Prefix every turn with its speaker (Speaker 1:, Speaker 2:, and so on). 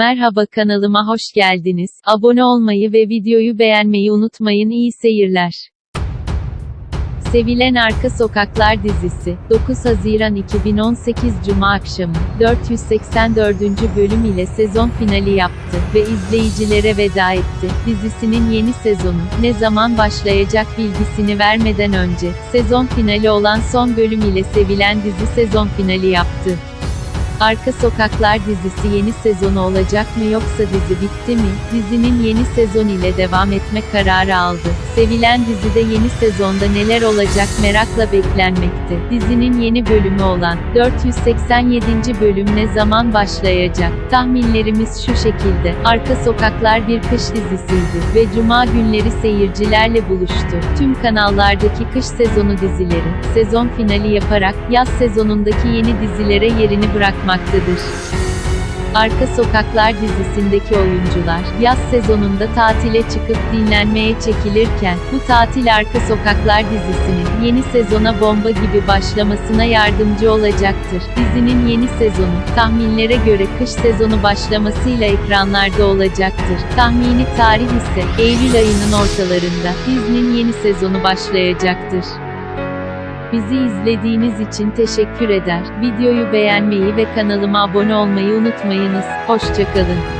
Speaker 1: Merhaba kanalıma hoş geldiniz. Abone olmayı ve videoyu beğenmeyi unutmayın. İyi seyirler. Sevilen Arka Sokaklar dizisi, 9 Haziran 2018 Cuma akşamı, 484. bölüm ile sezon finali yaptı ve izleyicilere veda etti. Dizisinin yeni sezonu, ne zaman başlayacak bilgisini vermeden önce, sezon finali olan son bölüm ile sevilen dizi sezon finali yaptı. Arka Sokaklar dizisi yeni sezonu olacak mı yoksa dizi bitti mi? Dizinin yeni sezon ile devam etme kararı aldı. Sevilen dizide yeni sezonda neler olacak merakla beklenmekte. Dizinin yeni bölümü olan 487. bölüm ne zaman başlayacak? Tahminlerimiz şu şekilde. Arka Sokaklar bir kış dizisiydi ve cuma günleri seyircilerle buluştu. Tüm kanallardaki kış sezonu dizileri sezon finali yaparak yaz sezonundaki yeni dizilere yerini bırakmaktadır. Arka Sokaklar dizisindeki oyuncular, yaz sezonunda tatile çıkıp dinlenmeye çekilirken, bu tatil Arka Sokaklar dizisinin, yeni sezona bomba gibi başlamasına yardımcı olacaktır. Dizinin yeni sezonu, tahminlere göre kış sezonu başlamasıyla ekranlarda olacaktır. Tahmini tarih ise, Eylül ayının ortalarında, dizinin yeni sezonu başlayacaktır. Bizi izlediğiniz için teşekkür eder. Videoyu beğenmeyi ve kanalıma abone olmayı unutmayınız. Hoşçakalın.